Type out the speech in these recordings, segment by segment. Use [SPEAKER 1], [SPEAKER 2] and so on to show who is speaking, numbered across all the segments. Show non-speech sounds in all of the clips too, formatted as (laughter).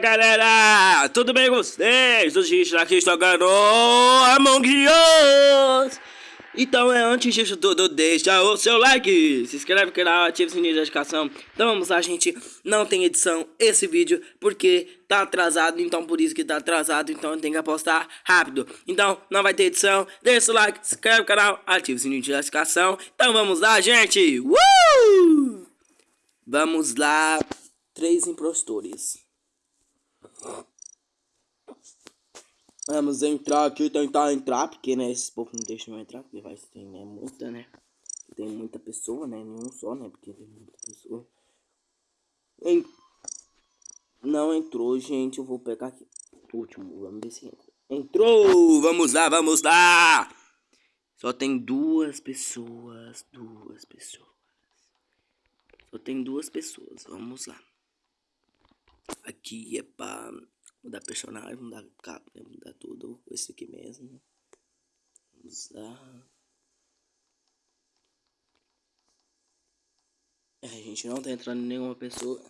[SPEAKER 1] Galera, tudo bem com vocês? Hoje tá aqui jogando Among Us! Então é antes disso tudo, deixa o seu like Se inscreve no canal, ativa o sininho de notificação. Então vamos lá gente, não tem edição esse vídeo Porque tá atrasado, então por isso que tá atrasado Então tem que apostar rápido. Então não vai ter edição, deixa o like, se inscreve no canal Ativa o sininho de notificação. Então vamos lá gente, uh! Vamos lá Três impostores Vamos entrar aqui, tentar entrar, porque né, esses povos não deixam eu entrar, porque vai ter né, muita, né? Tem muita pessoa, né? Nenhum só, né? Porque tem muita pessoa. En... Não entrou, gente. Eu vou pegar aqui. Último, vamos ver se entra. Entrou! Vamos lá, vamos lá! Só tem duas pessoas, duas pessoas. Só tem duas pessoas, vamos lá. Aqui é pra mudar personagem, mudar capa, mudar tudo. Esse aqui mesmo. Vamos lá. É, a gente não tá entrando em nenhuma pessoa.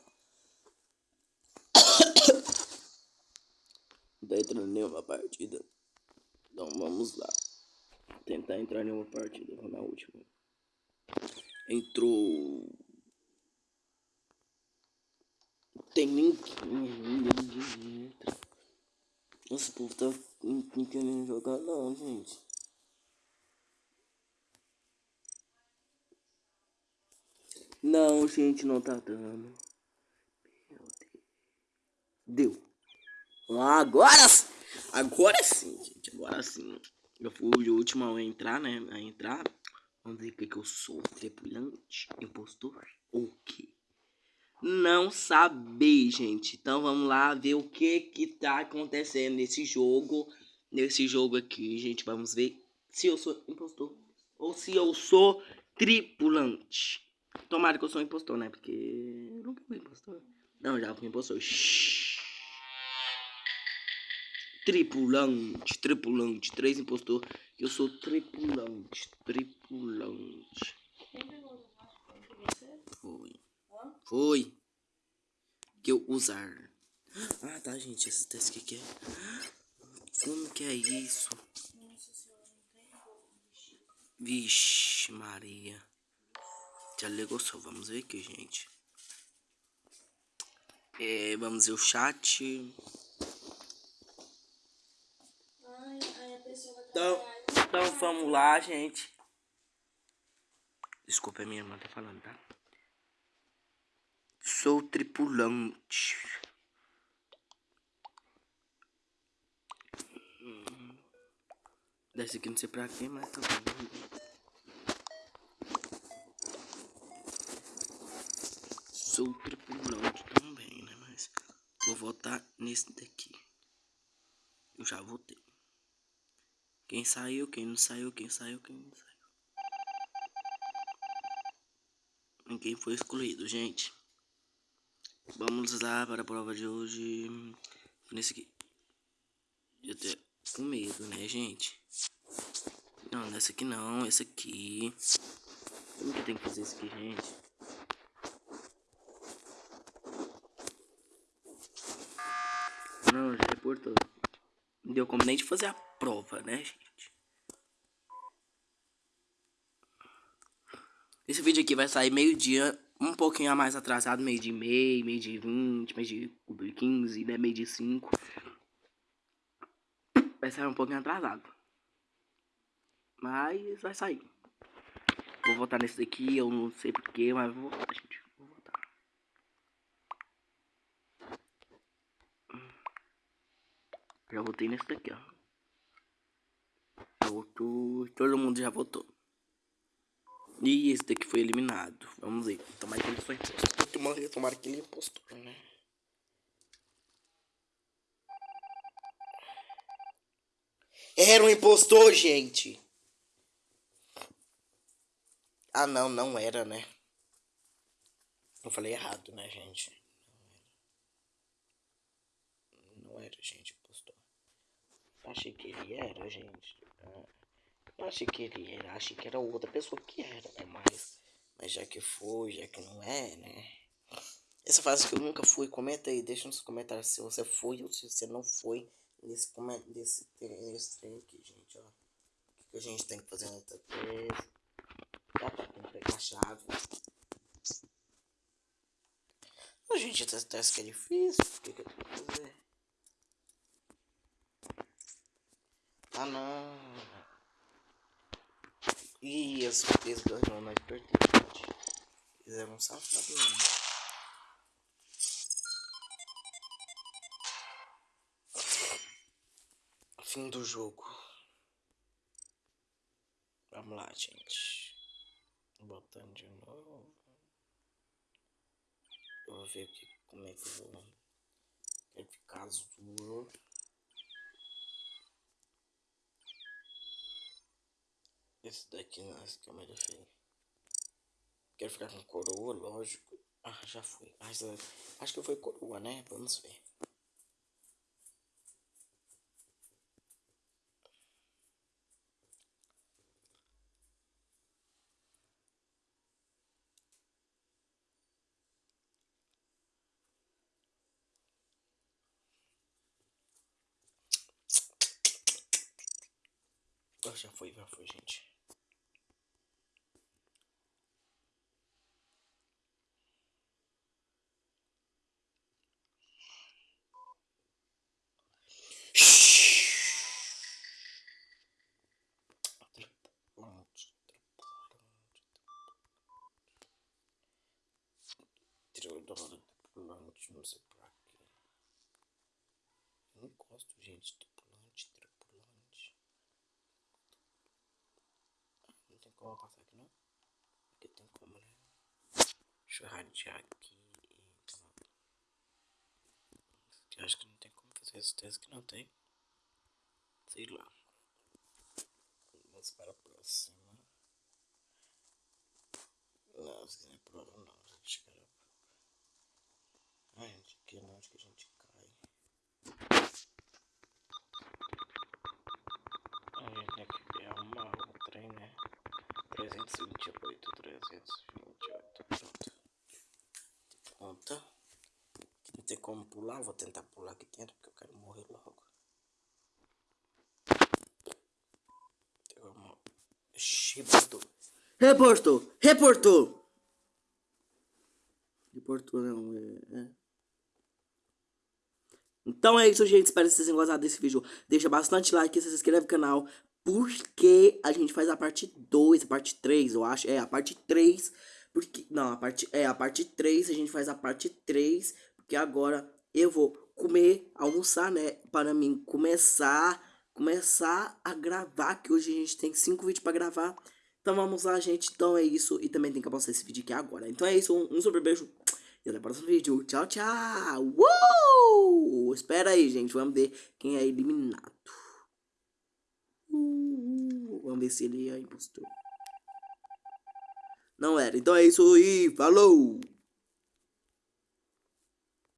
[SPEAKER 1] (coughs) não tá entrando em nenhuma partida. Então vamos lá. Tentar entrar em nenhuma partida. Vou na última. Entrou. Tem entra. Esse povo tá querendo jogar não, gente. Não, gente, não tá dando. Meu Deus. Deu. Agora, agora sim, gente. Agora sim. Eu fui o último a entrar, né? A entrar. Vamos ver o que, que eu sou. Tripulante, impostor ou o quê? Não saber, gente. Então vamos lá ver o que que tá acontecendo nesse jogo. Nesse jogo aqui, gente. Vamos ver se eu sou impostor ou se eu sou tripulante. Tomara que eu sou impostor, né? Porque eu nunca fui impostor. Não, já fui impostor. Shhh. Tripulante, tripulante, três impostor. Eu sou tripulante, tripulante. Foi. Foi. Que eu usar. Ah, tá, gente. Esse teste aqui é. Como que é isso? Vixe, Maria. Já ligou só. Vamos ver aqui, gente. É, vamos ver o chat. Então, então vamos lá, gente. Desculpa, a minha irmã tá falando, tá? Sou tripulante. Desce aqui não sei pra quê, mas tá bom. Sou tripulante também, né? Mas vou votar nesse daqui. Eu já votei. Quem saiu, quem não saiu, quem saiu, quem não saiu. Ninguém foi excluído, gente. Vamos lá para a prova de hoje. Nesse aqui. Eu tô com medo, né, gente? Não, nessa aqui não. Esse aqui. Como que tem que fazer isso aqui, gente? Não, já reportou. Não deu como nem de fazer a prova, né, gente? Esse vídeo aqui vai sair meio-dia um pouquinho a mais atrasado, meio de meio, meio de 20, meio de 15, né, meio de 5. Vai sair um pouquinho atrasado. Mas vai sair. Vou votar nesse daqui, eu não sei porquê, mas vou votar, gente. Vou votar. Já votei nesse daqui, ó. Votou, todo mundo já votou. E esse daqui foi eliminado. Vamos ver. Tomara que ele foi impostor. Tomara que ele é impostor, né? Era um impostor, gente. Ah, não, não era, né? Eu falei errado, né, gente? Não era, gente, impostor. Achei que ele era, gente. Ah. Eu achei que ele era, achei que era outra pessoa que era, né? Mas, mas já que foi, já que não é, né? essa fase que eu nunca fui, comenta aí, deixa nos comentários se você foi ou se você não foi nesse, nesse, nesse trem aqui, gente, ó. O que a gente tem que fazer nessa vez? Já tá, tem que pegar a chave. A gente, esse teste que é difícil, o que, que eu tenho que fazer? Ah, não. Ih, as certeza ganhou na pertinente. Fizeram um safado mesmo. Fim do jogo. Vamos lá, gente. Botando de novo. Eu vou ver aqui como é que eu vou. Quero ficar azul. Esse daqui é mais feio. Quero ficar com coroa, lógico. Ah, já. Mas, uh, acho que foi coroa, né? Vamos ver. Ah, já foi, já foi, gente. Tripulante, não sei pra quê. Eu não gosto, gente. Tripulante, tripulante. Não tem como passar aqui, não? Aqui tem como, né? Deixa eu radiar aqui. Eu acho que não tem como fazer esse teste que não tem. Sei lá. Vamos para a próxima. Não, se quiser prova não, gente chegar a prova. Ai, gente, aqui não, acho que a gente cai. A gente tem que arrumar o trem, né? 328, 328, pronto. Conta. Não tem como pular, vou tentar pular aqui dentro porque eu quero morrer logo. Reportou. Reportou. Reportou. Reportou, não. É, é. Então é isso, gente. Espero que vocês tenham gostado desse vídeo. Deixa bastante like, se inscreve no canal. Porque a gente faz a parte 2, a parte 3, eu acho. É, a parte 3. Porque. Não, a parte. É, a parte 3. A gente faz a parte 3. Porque agora eu vou comer, almoçar, né? Para mim começar começar a gravar, que hoje a gente tem cinco vídeos para gravar. Então vamos lá, gente. Então é isso. E também tem que postar esse vídeo aqui agora. Então é isso. Um, um super beijo. E até o próximo vídeo. Tchau, tchau. Uh! Espera aí, gente. Vamos ver quem é eliminado. Uh! Vamos ver se ele é impostor. Não era. Então é isso e falou!